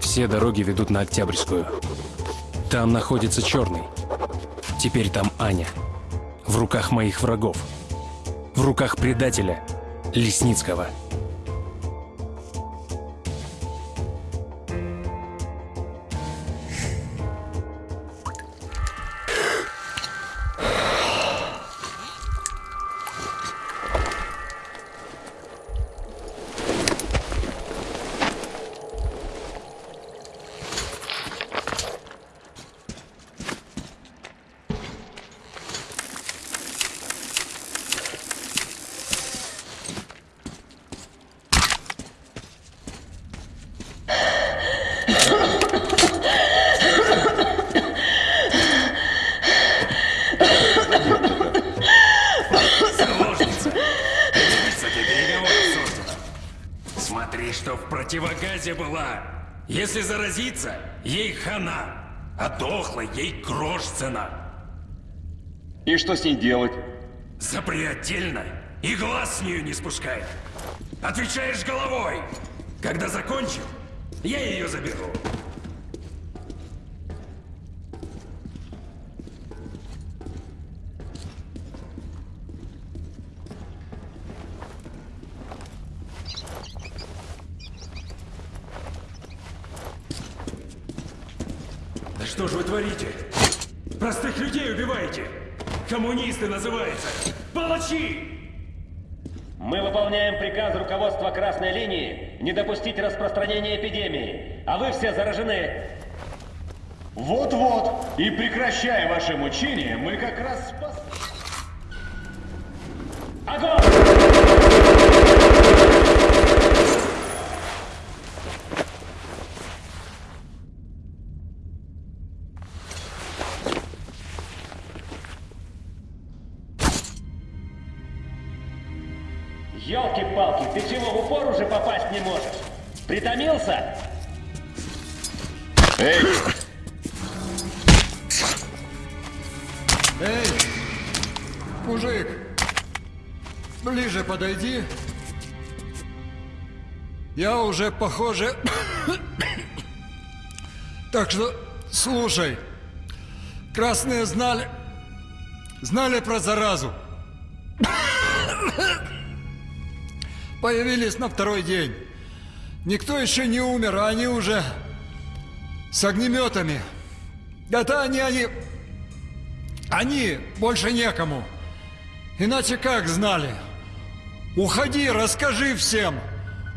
Все дороги ведут на Октябрьскую. Там находится Черный. Теперь там Аня. В руках моих врагов. В руках предателя Лесницкого. Что с ней делать? Запри отдельно и глаз с нее не спускай. Отвечаешь головой. Когда закончим, я ее заберу. Да что же вы творите? Простых людей убиваете! Коммунисты называются! Палачи! Мы выполняем приказ руководства Красной Линии не допустить распространения эпидемии, а вы все заражены. Вот-вот. И прекращая ваше мучение, мы как раз спас... Огонь! Уже похоже... Так что слушай. Красные знали... Знали про заразу. Появились на второй день. Никто еще не умер, а они уже с огнеметами. Это они, они... Они больше некому. Иначе как знали? Уходи, расскажи всем.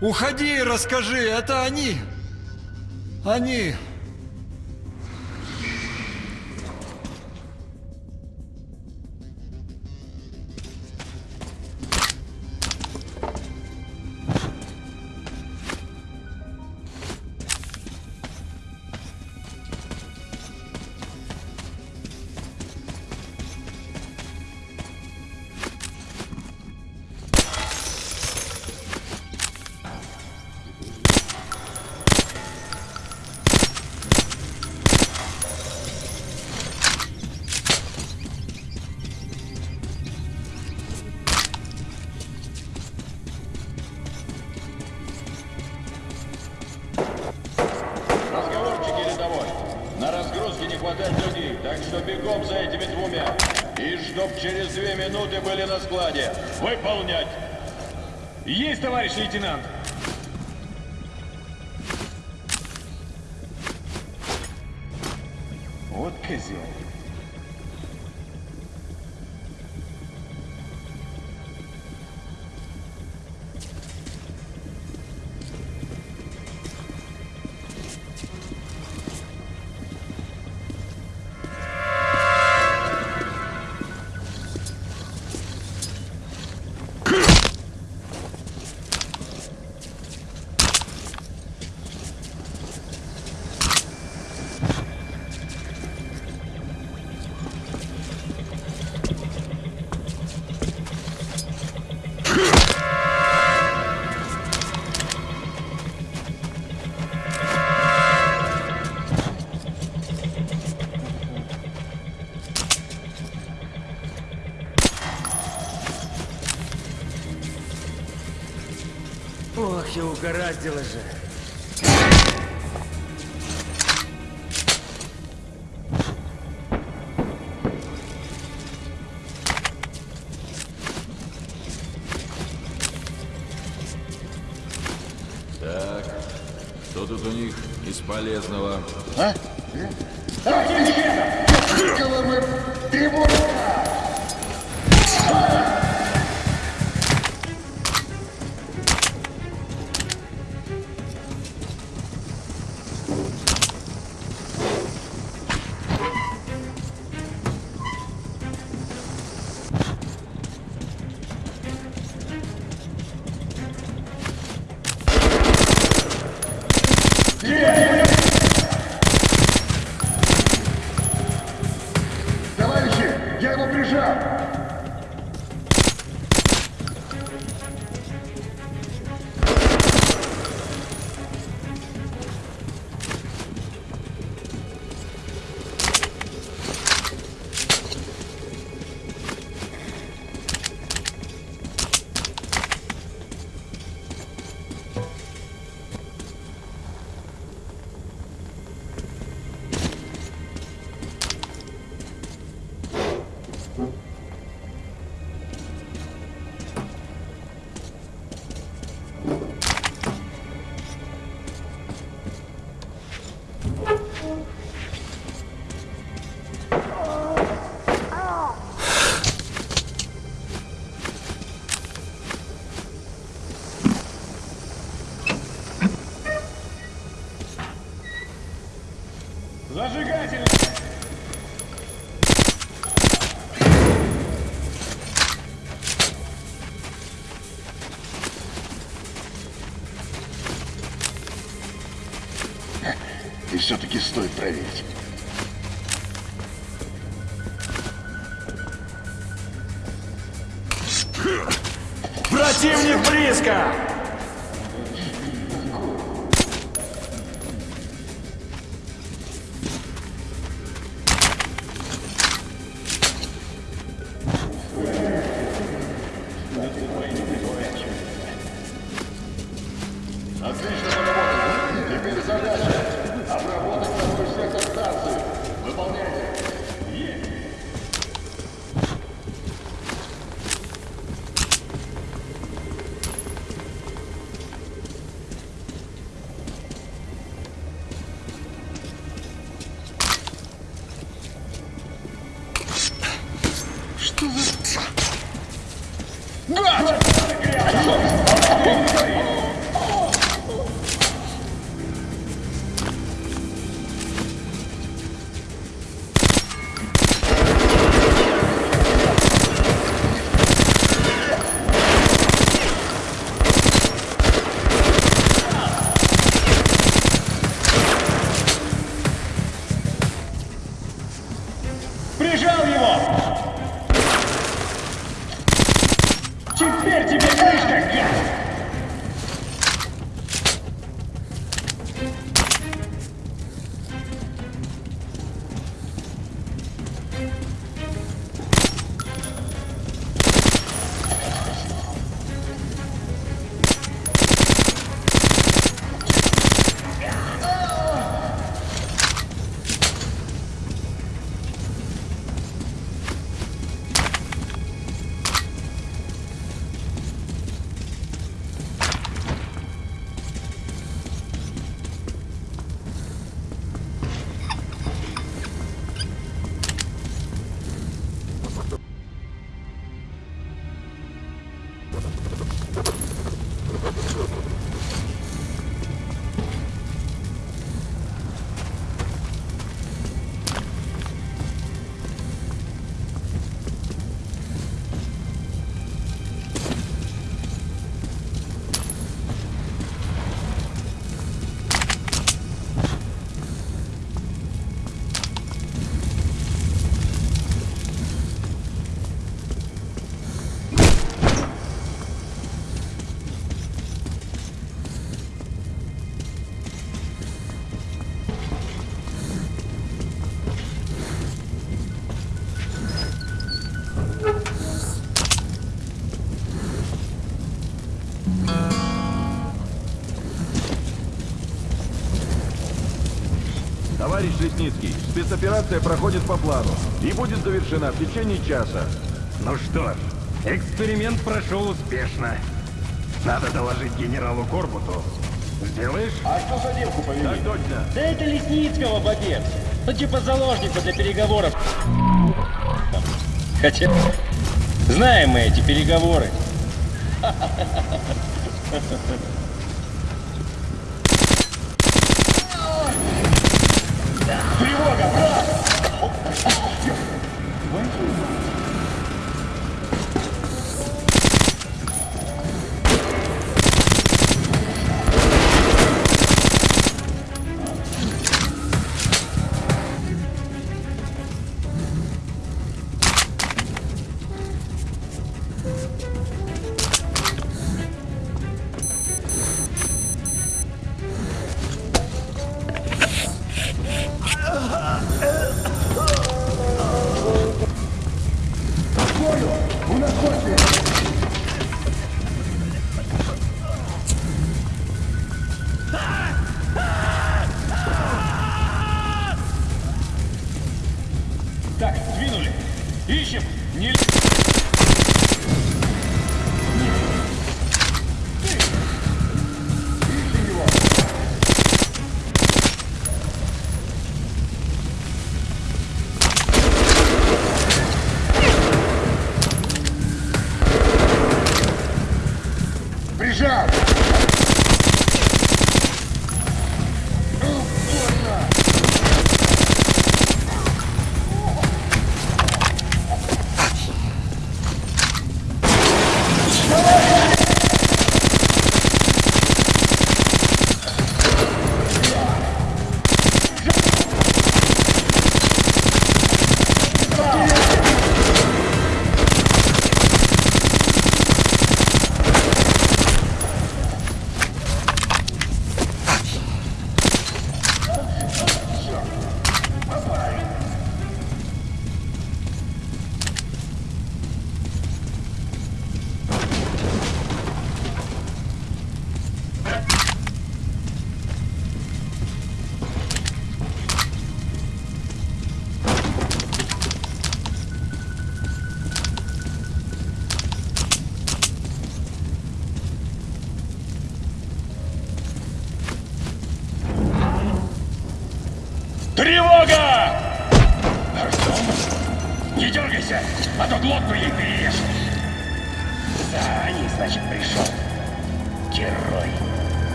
Уходи и расскажи. Это они. Они. Товарищ угораздило же. Что тут у них из полезного? Его прижал! Товарищ Лесницкий, спецоперация проходит по плану и будет завершена в течение часа. Ну что ж, эксперимент прошел успешно. Надо доложить генералу Корбуту. Сделаешь? А что за девку повели? Так точно. Да это Лесницкого бобец. Ну типа заложника для переговоров. Хотя... Знаем мы эти переговоры. Так,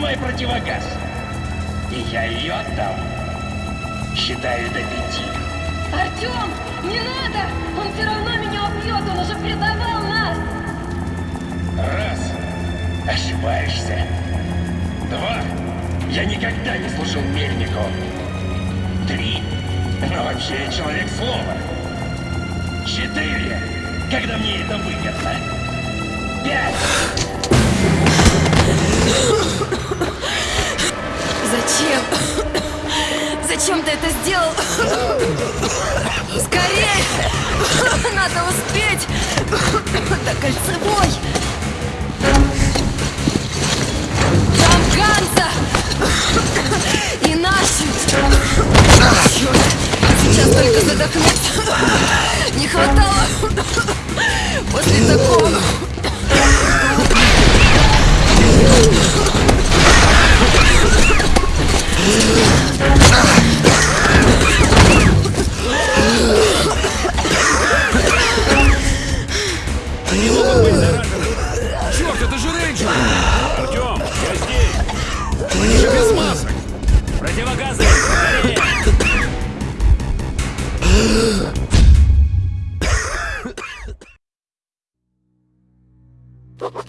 Снимай противогаз. И я ее отдам. Считаю до пяти. Артем, не надо! Он все равно меня убьет, он уже предавал нас! Раз. Ошибаешься. Два. Я никогда не служил мельнику. Три. Но вообще я человек слова. Четыре. Когда мне это выгодно. Пять. Зачем? Зачем ты это сделал? Скорее! Надо успеть! До кольцевой! Там Ганса! И наши! Черт! Сейчас только задохнуться! Не хватало! После такого...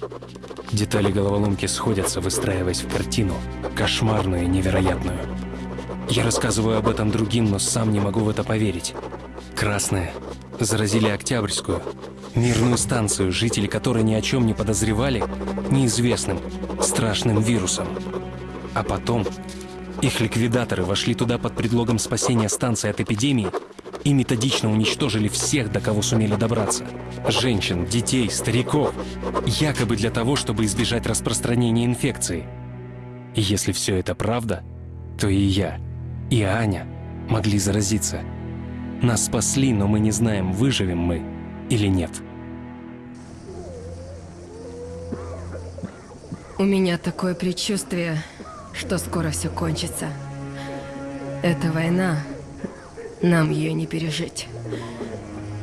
Черт, это Детали головоломки сходятся, выстраиваясь в картину, кошмарную и невероятную. Я рассказываю об этом другим, но сам не могу в это поверить. Красные заразили Октябрьскую, мирную станцию, жители которой ни о чем не подозревали, неизвестным, страшным вирусом. А потом их ликвидаторы вошли туда под предлогом спасения станции от эпидемии и методично уничтожили всех, до кого сумели добраться. Женщин, детей, стариков. Якобы для того, чтобы избежать распространения инфекции. И если все это правда, то и я, и Аня могли заразиться. Нас спасли, но мы не знаем, выживем мы или нет. У меня такое предчувствие, что скоро все кончится. Эта война, нам ее не пережить.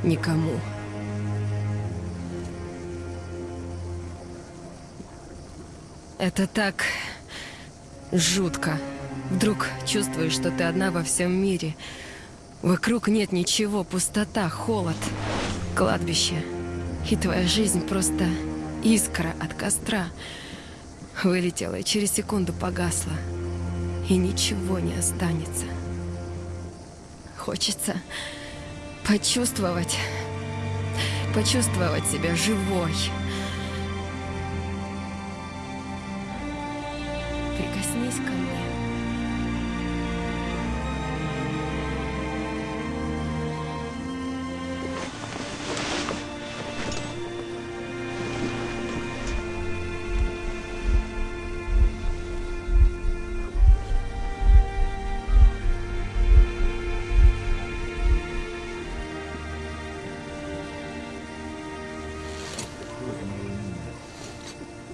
Никому. Это так жутко. Вдруг чувствуешь, что ты одна во всем мире. Вокруг нет ничего, пустота, холод, кладбище. И твоя жизнь просто искра от костра. Вылетела и через секунду погасла. И ничего не останется. Хочется почувствовать, почувствовать себя живой.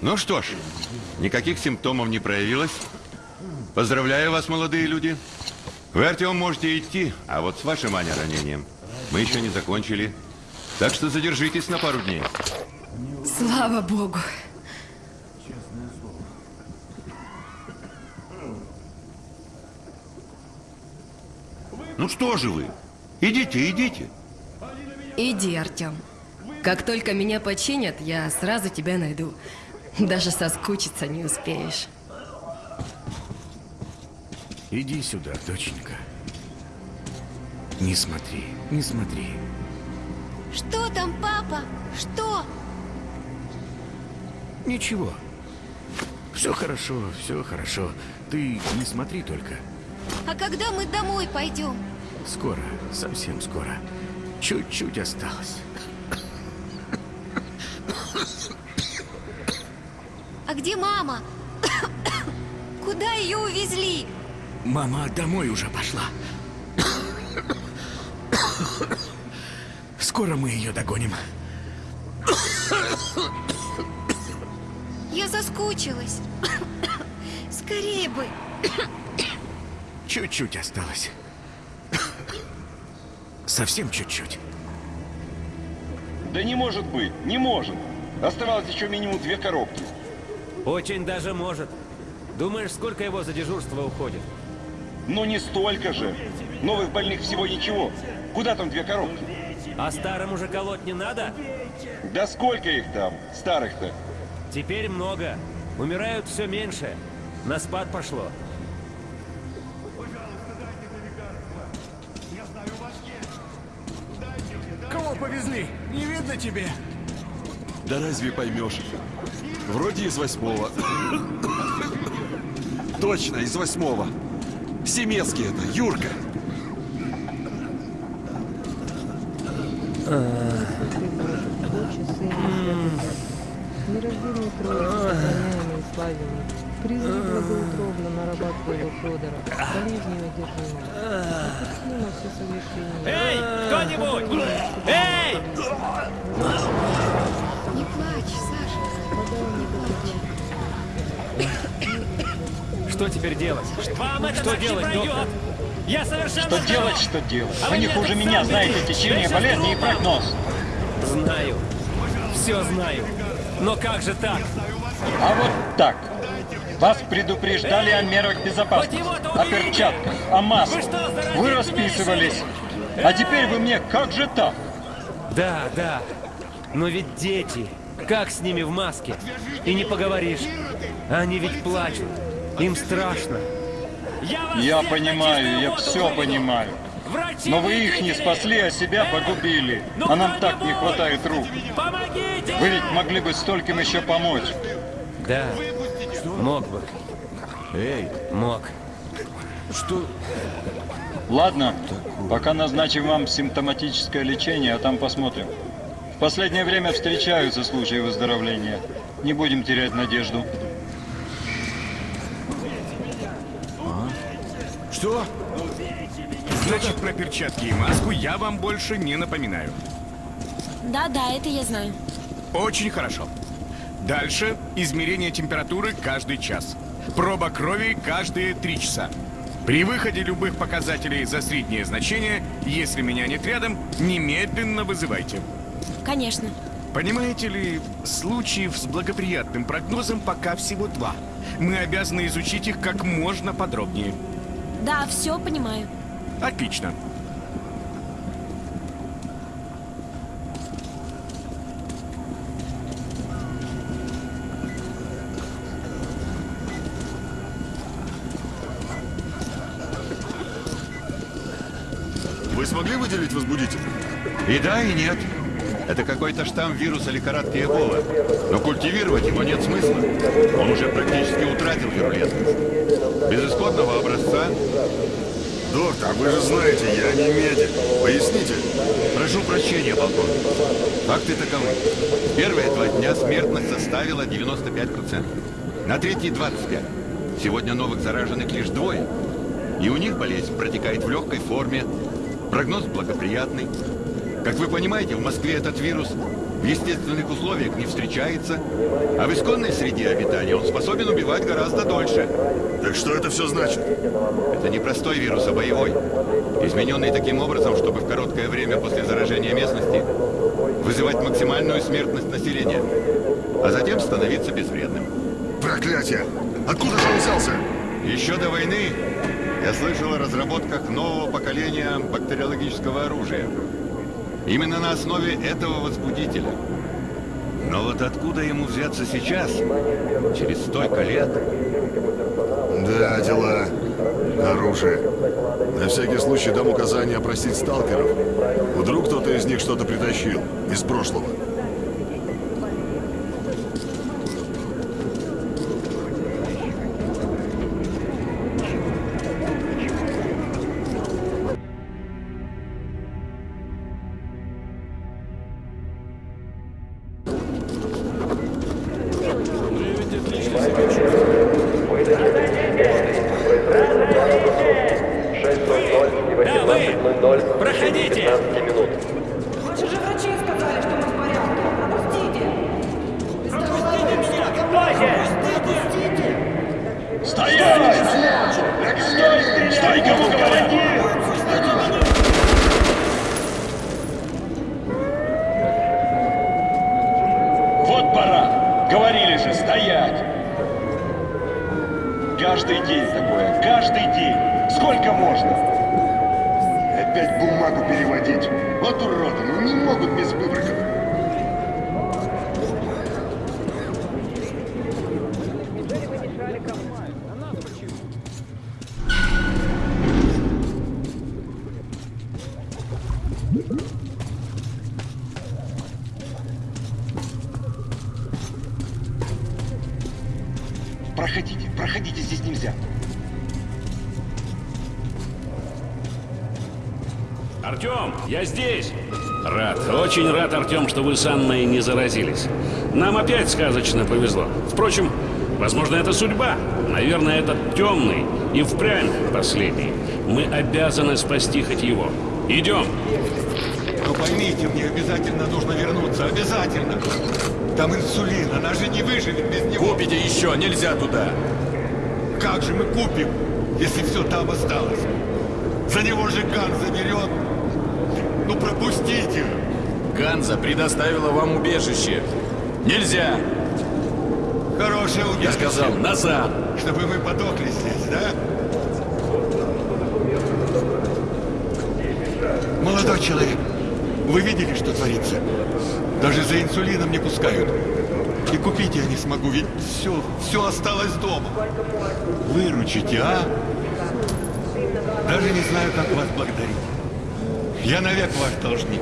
Ну что ж, никаких симптомов не проявилось. Поздравляю вас, молодые люди. Вы, Артем, можете идти, а вот с вашим, Аня, ранением мы еще не закончили. Так что задержитесь на пару дней. Слава Богу. Ну что же вы? Идите, идите. Иди, Артем. Как только меня починят, я сразу тебя найду. Даже соскучиться не успеешь. Иди сюда, доченька. Не смотри, не смотри. Что там, папа? Что? Ничего. Все хорошо, все хорошо. Ты не смотри только. А когда мы домой пойдем? Скоро, совсем скоро. Чуть-чуть осталось. Где мама? Куда ее увезли? Мама домой уже пошла. Скоро мы ее догоним. Я соскучилась. Скорее бы. Чуть-чуть осталось. Совсем чуть-чуть. Да не может быть, не может. Оставалось еще минимум две коробки. Очень даже может. Думаешь, сколько его за дежурство уходит? Ну не столько же. Новых больных всего ничего. Куда там две коробки? А старым уже колоть не надо? Да сколько их там, старых-то? Теперь много. Умирают все меньше. На спад пошло. Кого повезли? Не видно тебе? Да разве поймешь? Вроде из восьмого. Точно, из восьмого. Семецкий это, Юрка. Нерожденный Троицы, сохраняемый и славимый, призыв благоутробно нарабатывал Федора, болезнью одержимого. Отпустимо все совершения. Эй, кто-нибудь! Эй! Не плачь. Что теперь делать? Вам это Что не делать, пройдет! доктор? Я совершенно Что здоров! делать, что делать? А Вы не хуже меня знаете течение болезни и прогноз. Знаю. Все знаю. Но как же так? А вот так. Вас предупреждали о мерах безопасности, о перчатках, о масках. Вы расписывались. А теперь вы мне, как же так? Да, да. Но ведь дети. Как с ними в маске? И не поговоришь. Они ведь плачут. Им страшно. Я понимаю, я все понимаю. Но вы их не спасли, а себя погубили. А нам так не хватает рук. Вы ведь могли бы стольким еще помочь. Да. Мог бы. Эй, Мог. что... Ладно, пока назначим вам симптоматическое лечение, а там посмотрим. В последнее время встречаются случаи выздоровления. Не будем терять надежду. Что? Значит, про перчатки и маску я вам больше не напоминаю. Да-да, это я знаю. Очень хорошо. Дальше измерение температуры каждый час. Проба крови каждые три часа. При выходе любых показателей за среднее значение, если меня нет рядом, немедленно вызывайте. Конечно. Понимаете ли, случаев с благоприятным прогнозом пока всего два. Мы обязаны изучить их как можно подробнее. Да, все понимаю. Отлично. Вы смогли выделить возбудитель? И да, и нет. Это какой-то штамм вируса лихорадки Эбола. Но культивировать его нет смысла. Он уже практически утратил вирулентность. Без исходного образца... Доктор, вы же знаете, я не медик. Поясните. Прошу прощения, полковник. Факты таковы. Первые два дня смертность составила 95%. На третий 25%. Сегодня новых зараженных лишь двое. И у них болезнь протекает в легкой форме. Прогноз благоприятный. Как вы понимаете, в Москве этот вирус в естественных условиях не встречается, а в исконной среде обитания он способен убивать гораздо дольше. Так что это все значит? Это не простой вирус, а боевой. Измененный таким образом, чтобы в короткое время после заражения местности вызывать максимальную смертность населения, а затем становиться безвредным. Проклятие! Откуда же он взялся? Еще до войны я слышал о разработках нового поколения бактериологического оружия. Именно на основе этого возбудителя. Но вот откуда ему взяться сейчас, через столько лет? Да, дела. Оружие. На всякий случай дам указание опросить сталкеров. Вдруг кто-то из них что-то притащил. Из прошлого. Я здесь. Рад, очень рад, Артем, что вы с Анной не заразились. Нам опять сказочно повезло. Впрочем, возможно, это судьба. Наверное, этот темный и впрямь последний. Мы обязаны спасти хоть его. Идем. Но поймите, мне обязательно нужно вернуться. Обязательно. Там инсулин, она же не выживет без него. Купите еще, нельзя туда. Как же мы купим, если все там осталось? За него же Ган заберет. Ну пропустите. Ганза предоставила вам убежище. Нельзя. Хорошее убежище. Я сказал, назад. Чтобы мы подохли здесь, да? Молодой человек, вы видели, что творится? Даже за инсулином не пускают. И купить я не смогу, ведь все, все осталось дома. Выручите, а? Даже не знаю, как вас благодарить. Я навек ваш должник.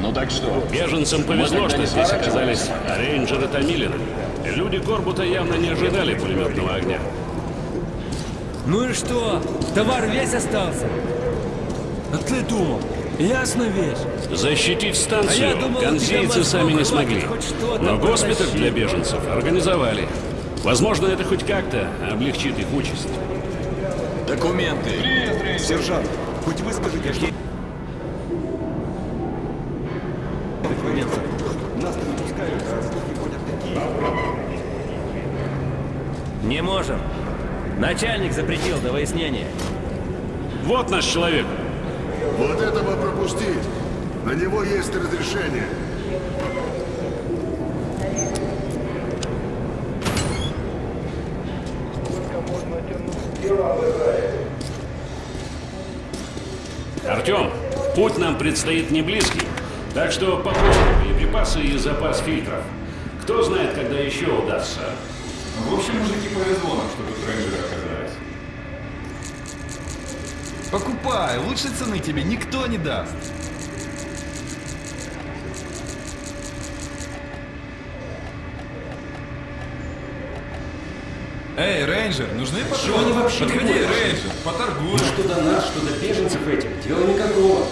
Ну так что? Беженцам повезло, что здесь оказались рейнджеры Томилина. Люди Корбута явно не ожидали пулеметного огня. Ну и что? Товар весь остался? А ты думал? Ясно весь. Защитить А станцию я думал, мозгов сами не смогли. Но госпиталь для беженцев организовали. Возможно, это хоть как-то облегчит их участь. Документы. Сержант, хоть вы скажите, какие... Документы. Нас не пускают, а слухи ходят такие. Не можем. Начальник запретил до выяснения. Вот наш человек. Вот этого пропустить. На него есть разрешение. Предстоит не близкий, так что пополним боеприпасы и запас фильтров. Кто знает, когда еще удастся. В общем, мужики повезло нам, что тут рейнджеры оказались. Покупай, лучшей цены тебе никто не даст. Эй, рейнджер, нужны патроны? Чего они вообще Подходи, рейнджер, поторгуем. Ну что до нас, что до беженцев этих, дела никакого.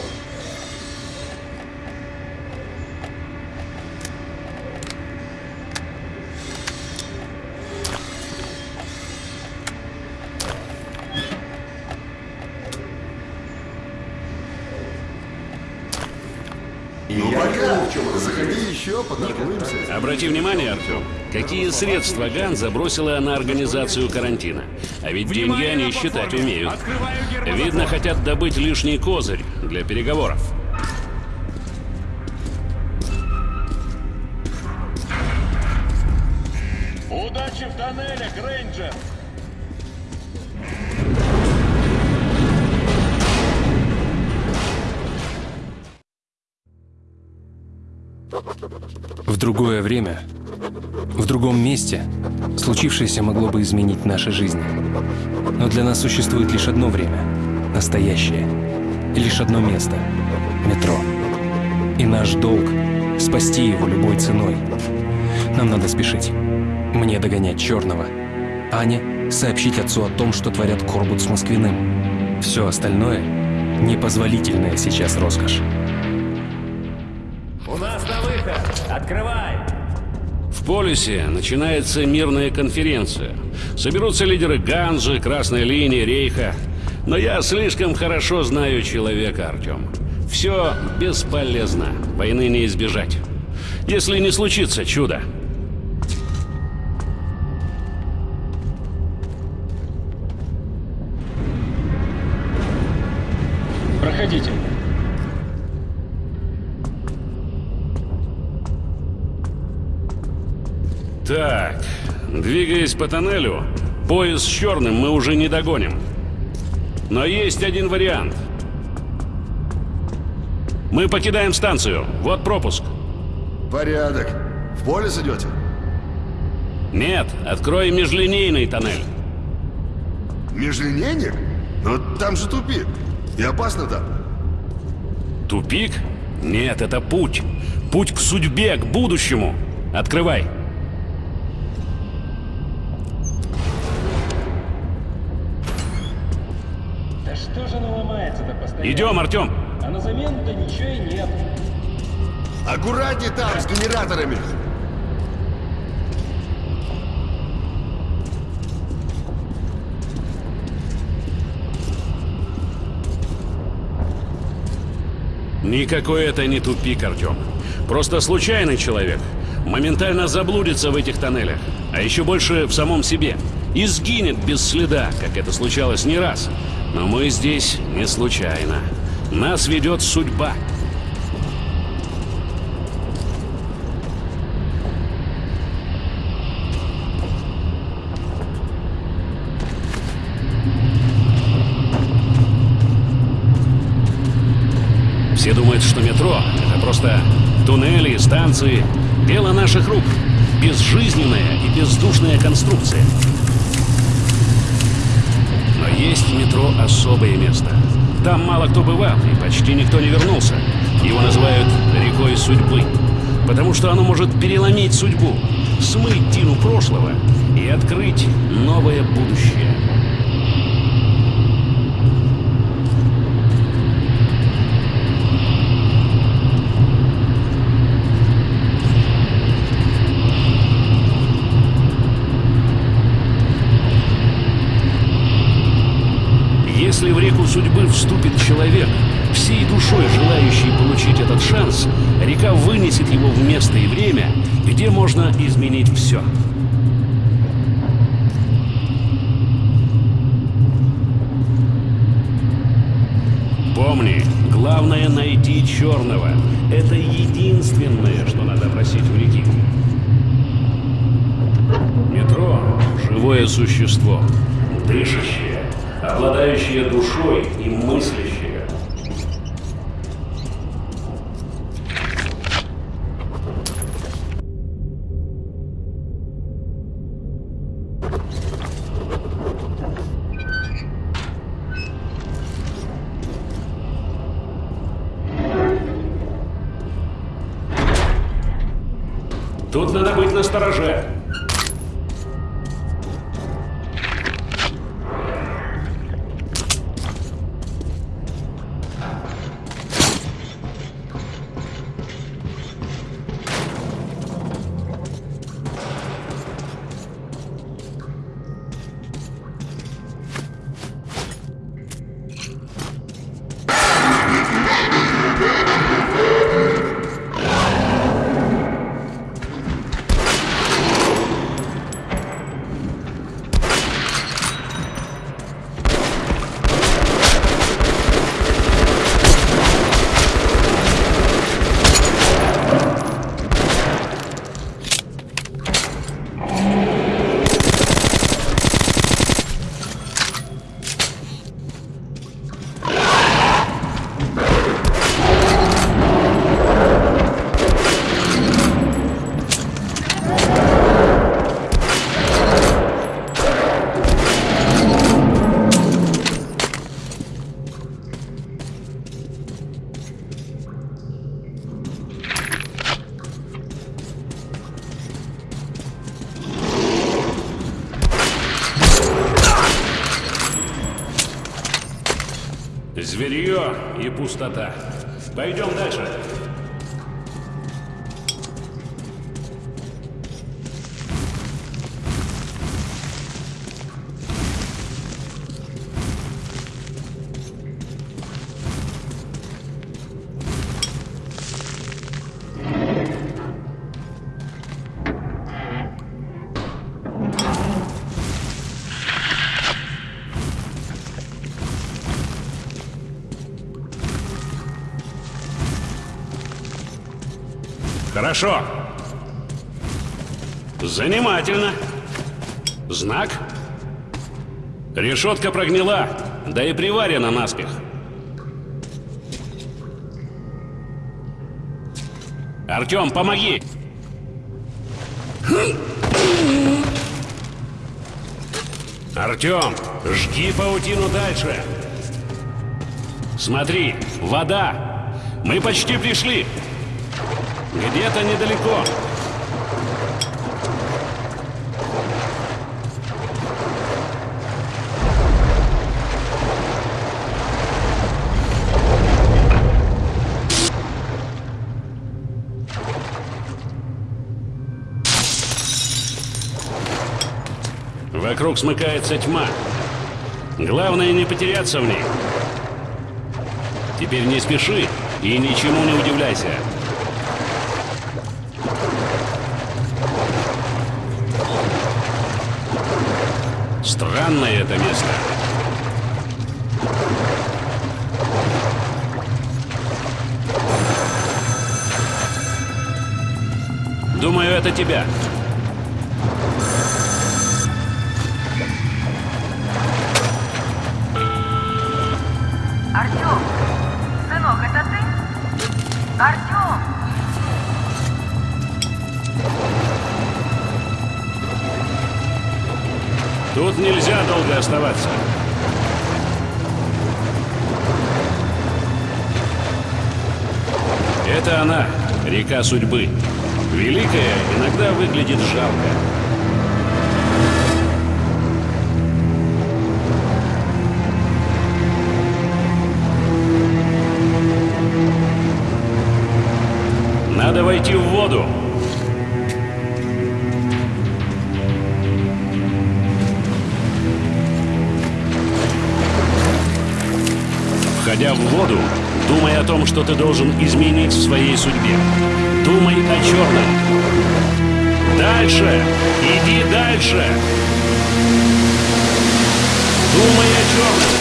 Обрати внимание, Артем, какие средства Ган забросила на организацию карантина. А ведь деньги они считать умеют. Видно, хотят добыть лишний козырь для переговоров. Случившееся могло бы изменить наши жизни. Но для нас существует лишь одно время — настоящее. И лишь одно место — метро. И наш долг — спасти его любой ценой. Нам надо спешить. Мне догонять Черного. Аня — сообщить отцу о том, что творят Корбут с Москвиным. Все остальное — непозволительная сейчас роскошь. У нас на выход! Открывай! Полюсе начинается мирная конференция. Соберутся лидеры Ганжи, Красной линии, Рейха. Но я слишком хорошо знаю человека, Артем. Все бесполезно. Войны не избежать. Если не случится чудо. Двигаясь по тоннелю, поезд с черным мы уже не догоним. Но есть один вариант. Мы покидаем станцию. Вот пропуск. Порядок. В поле идете? Нет, открой межлинейный тоннель. Межлинейник? Но там же тупик. И опасно там. Тупик? Нет, это путь. Путь к судьбе, к будущему. Открывай. Постоянно? Идем, Артем. А на замену-то ничего и нет. Аккуратнее там, с генераторами. Никакой это не тупик, Артем. Просто случайный человек. Моментально заблудится в этих тоннелях. А еще больше в самом себе. И сгинет без следа, как это случалось не раз. Но мы здесь не случайно. Нас ведет судьба. Все думают, что метро — это просто туннели, станции. Дело наших рук. Безжизненная и бездушная конструкция. Есть в метро особое место. Там мало кто бывал, и почти никто не вернулся. Его называют рекой судьбы. Потому что оно может переломить судьбу, смыть тину прошлого и открыть новое будущее. Если в реку судьбы вступит человек, всей душой желающий получить этот шанс, река вынесет его в место и время, где можно изменить все. Помни, главное найти черного. Это единственное, что надо просить у реки. Метро — живое существо, дышащее, обладающее душой и мыслящее. Пустота. Хорошо. Занимательно. Знак? Решетка прогнила, да и приварена наспех. Артем, помоги! Артем, жги паутину дальше. Смотри, вода. Мы почти пришли. Где-то недалеко. Вокруг смыкается тьма. Главное не потеряться в ней. Теперь не спеши и ничему не удивляйся. Странное это место. Думаю, это тебя. Нельзя долго оставаться. Это она, река судьбы. Великая иногда выглядит жалко. Что ты должен изменить в своей судьбе. Думай о черном. Дальше! Иди дальше! Думай о черном.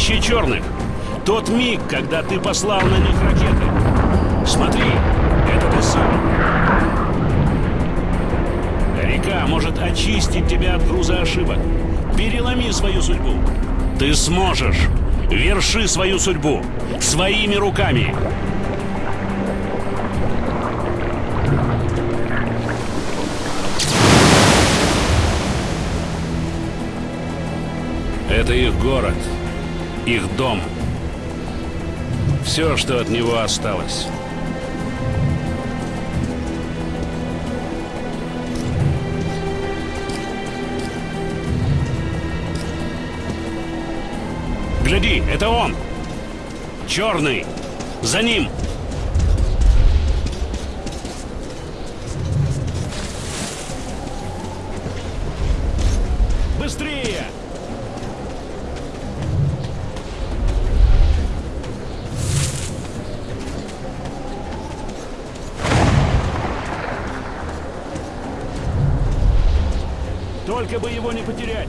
Городище черных. Тот миг, когда ты послал на них ракеты. Смотри, это ты сам. Река может очистить тебя от груза ошибок. Переломи свою судьбу. Ты сможешь. Верши свою судьбу. Своими руками. Это их город, их дом. Все, что от него осталось. Гляди, это он! Черный! За ним! Только бы его не потерять.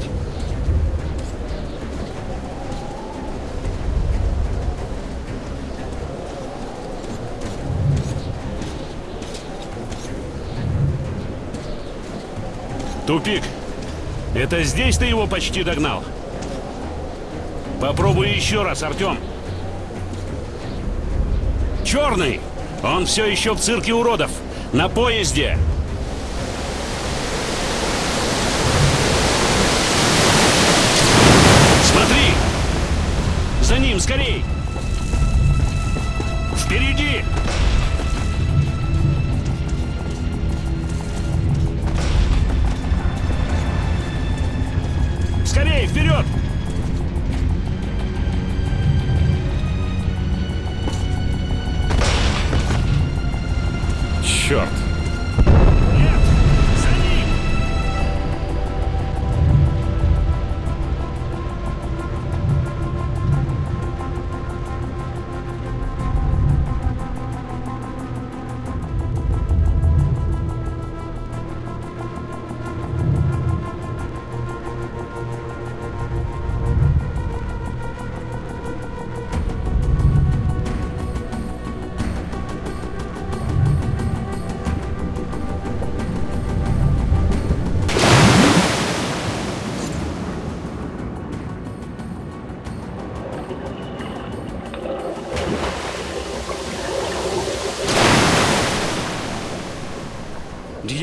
Тупик. Это здесь ты его почти догнал? Попробуй еще раз, Артем. Черный! Он все еще в цирке уродов. На поезде.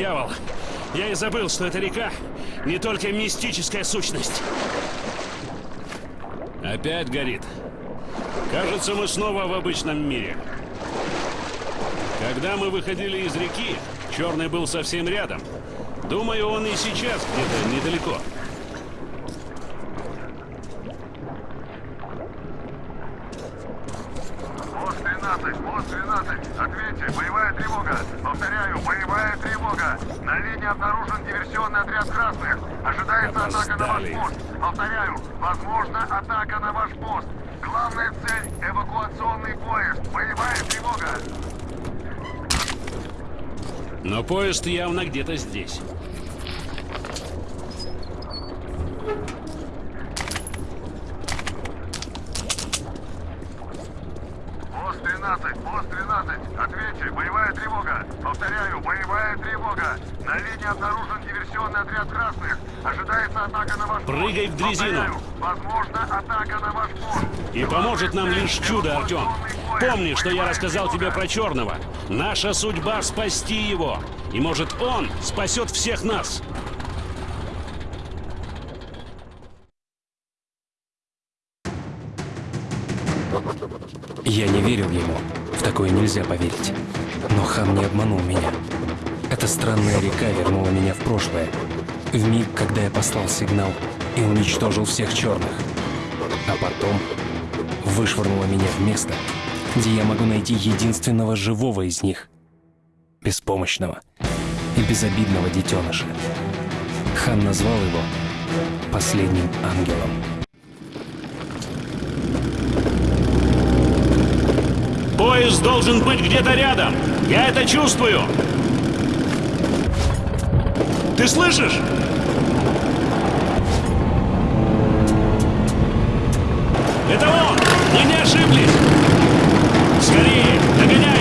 Дьявол! Я и забыл, что эта река не только мистическая сущность. Опять горит. Кажется, мы снова в обычном мире. Когда мы выходили из реки, Черный был совсем рядом. Думаю, он и сейчас где-то недалеко. Пост 13, пост 13, ответьте, боевая тревога. Повторяю, боевая тревога. На линии обнаружен диверсионный отряд красных. Ожидается атака на ваш пост. Повторяю, возможно атака на ваш пост. Главная цель — эвакуационный поезд. Боевая тревога. Но поезд явно где-то здесь. Пост 13, пост 13, ответьте, боевая тревога. Повторяю, боевая тревога. На линии обнаружен диверсионный отряд красных. Ожидается атака на ваш пост. Прыгай в дрезину. Повторяю, возможно атака на ваш пост. И поможет нам лишь чудо, Артем. Помни, что я рассказал тебе про Черного. Наша судьба — спасти его. И может он спасет всех нас. Я не верил ему. В такое нельзя поверить. Но хан не обманул меня. Эта странная река вернула меня в прошлое. В миг, когда я послал сигнал и уничтожил всех черных. А потом вышвырнула меня в место, где я могу найти единственного живого из них. Беспомощного и безобидного детеныша. Хан назвал его последним ангелом. Поезд должен быть где-то рядом. Я это чувствую. Ты слышишь? Это он! Ошиблись! Скорее, догоняем!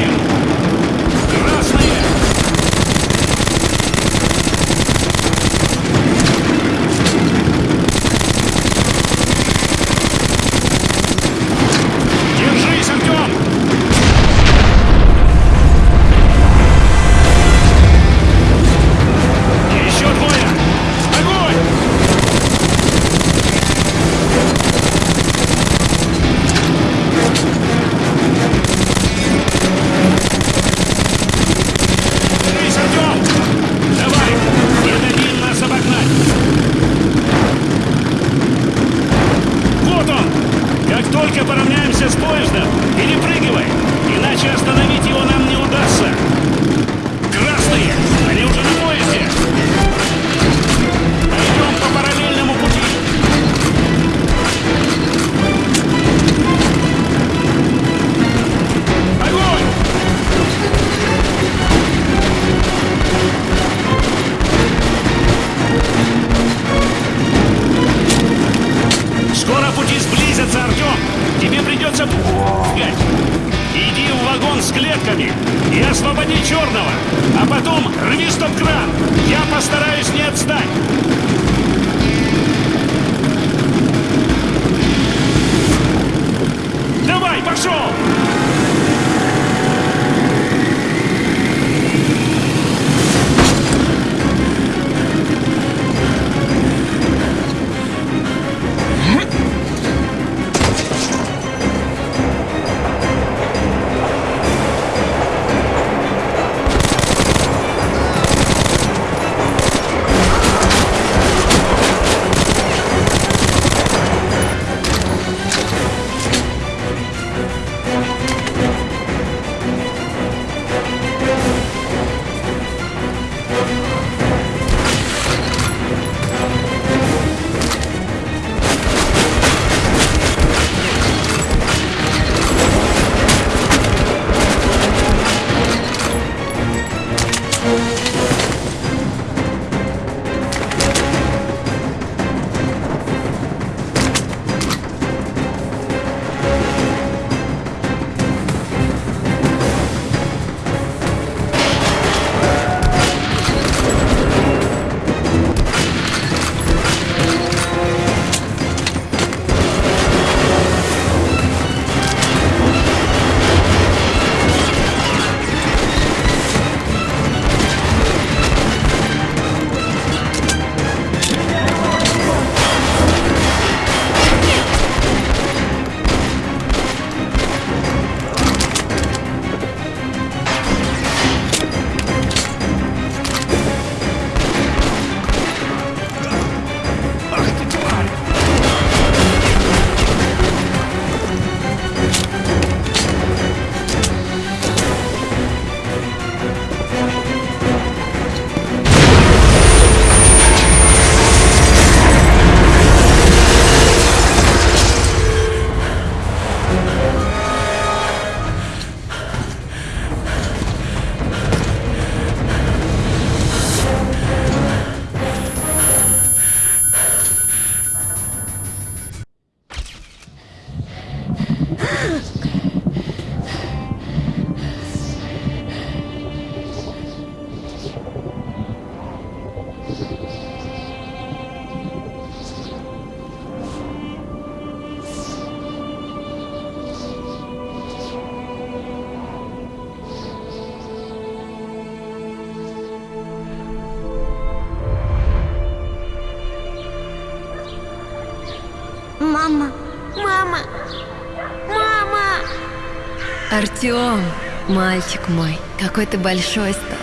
Артем, мальчик мой, какой ты большой стал.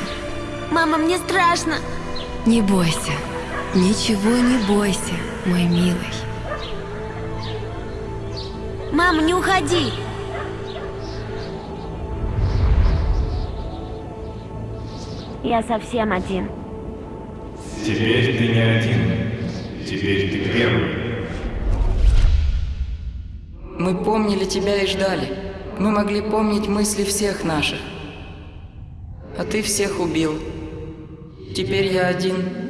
Мама, мне страшно. Не бойся. Ничего не бойся, мой милый. Мама, не уходи. Я совсем один. Теперь ты не один. Теперь ты первый. Мы помнили тебя и ждали. Мы могли помнить мысли всех наших. А ты всех убил. Теперь я один